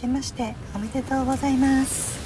けましておめでとうございます。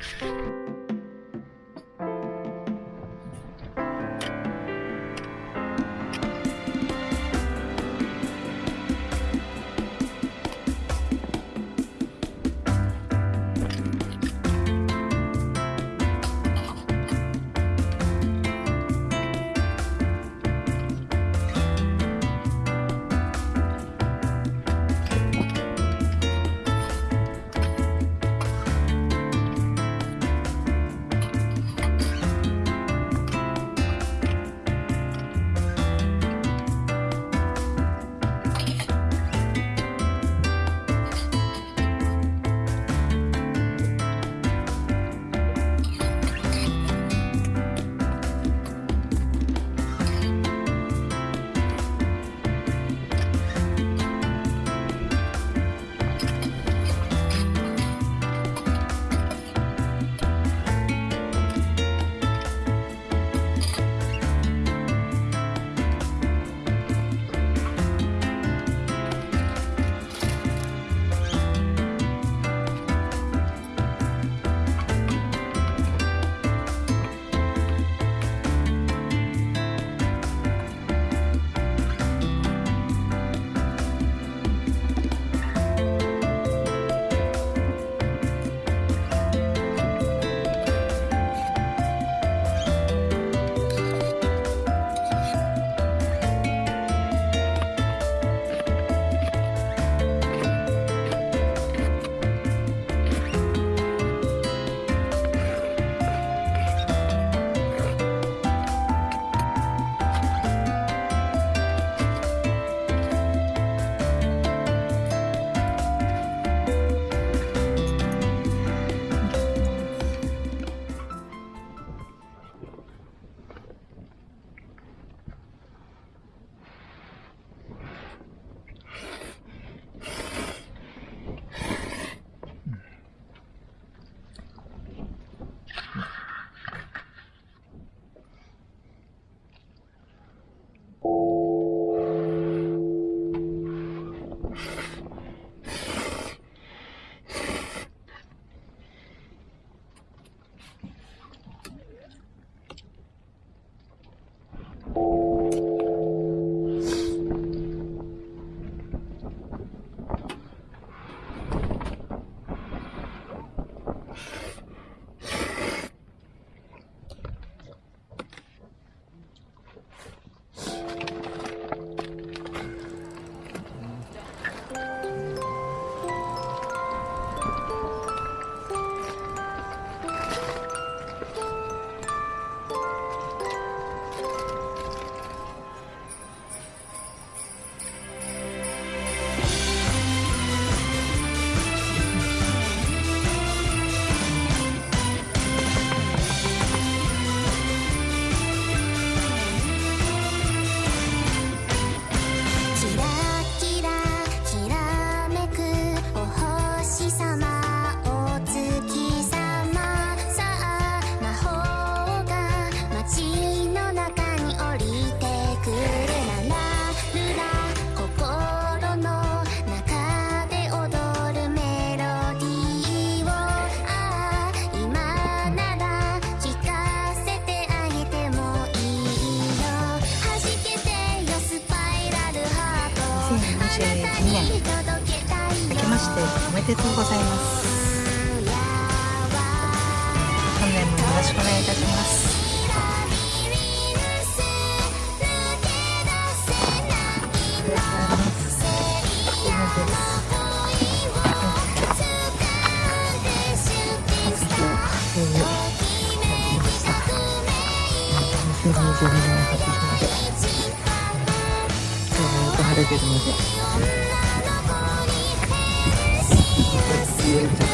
しておめでとうございます。本年もよろしくお願いいたします2022年初日の出今日もよく晴れてるので see you.